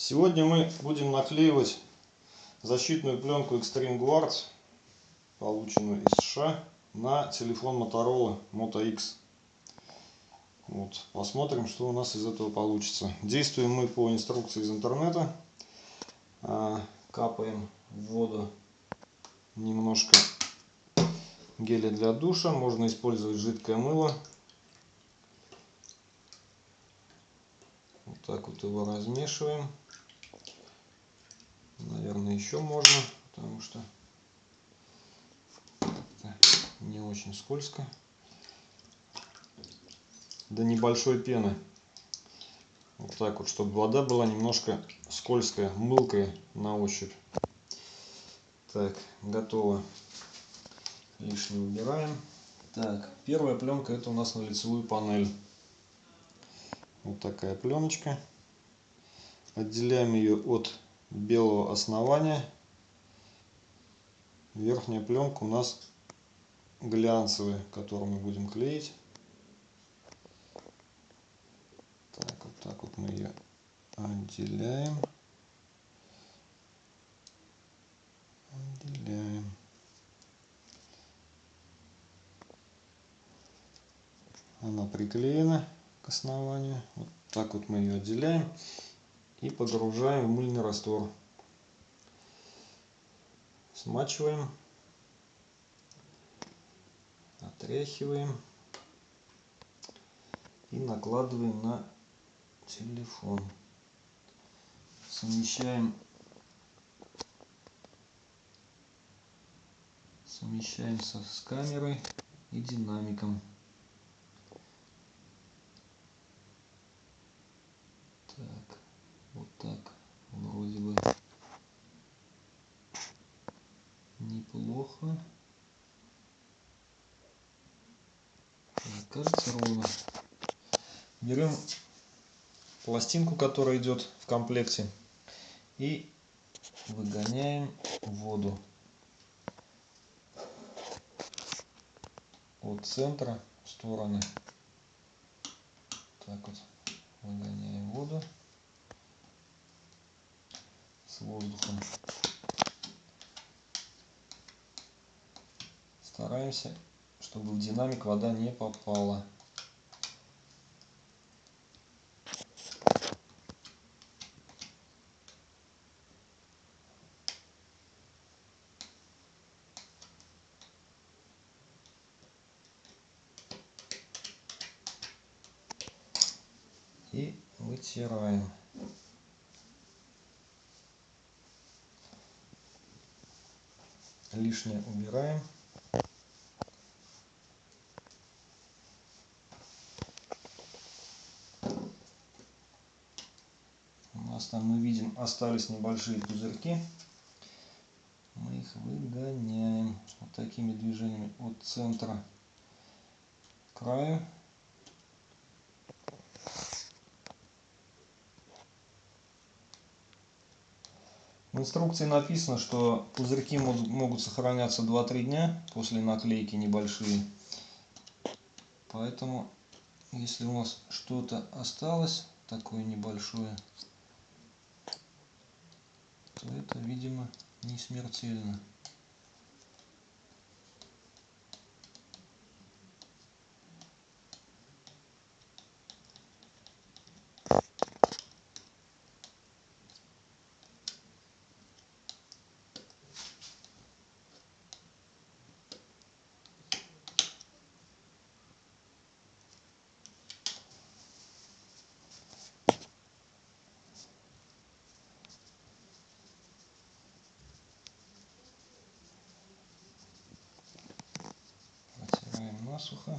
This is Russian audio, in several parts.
Сегодня мы будем наклеивать защитную пленку Extreme Guards, полученную из США, на телефон Motorola Moto X. Вот, посмотрим, что у нас из этого получится. Действуем мы по инструкции из интернета. А, капаем в воду немножко геля для душа. Можно использовать жидкое мыло. Вот так вот его размешиваем. Наверное, еще можно, потому что не очень скользко. До небольшой пены. Вот так вот, чтобы вода была немножко скользкая, мылкая на ощупь. Так, готово. Лишнее убираем. Так, первая пленка это у нас на лицевую панель. Вот такая пленочка. Отделяем ее от белого основания. Верхняя пленка у нас глянцевая, которую мы будем клеить. Так, вот так вот мы ее отделяем. Отделяем. Она приклеена к основанию. Вот так вот мы ее отделяем и погружаем в мыльный раствор. Смачиваем, отряхиваем и накладываем на телефон. Совмещаем, совмещаем со, с камерой и динамиком. Так. Так. Вроде бы неплохо. Кажется ровно. Берем пластинку, которая идет в комплекте, и выгоняем воду от центра в стороны. Так вот выгоняем воду с воздухом. Стараемся, чтобы в динамик вода не попала. и вытираем. Лишнее убираем. У нас там мы видим остались небольшие пузырьки. Мы их выгоняем вот такими движениями от центра к краю. В инструкции написано, что пузырьки могут сохраняться 2-3 дня после наклейки небольшие. Поэтому, если у нас что-то осталось, такое небольшое, то это, видимо, не смертельно. Насухо.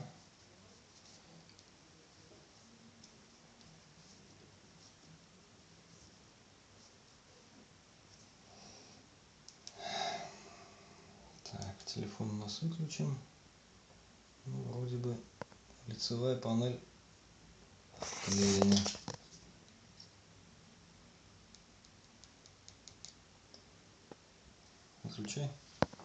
Так, телефон у нас выключен. Ну, вроде бы лицевая панель клеена. Выключай.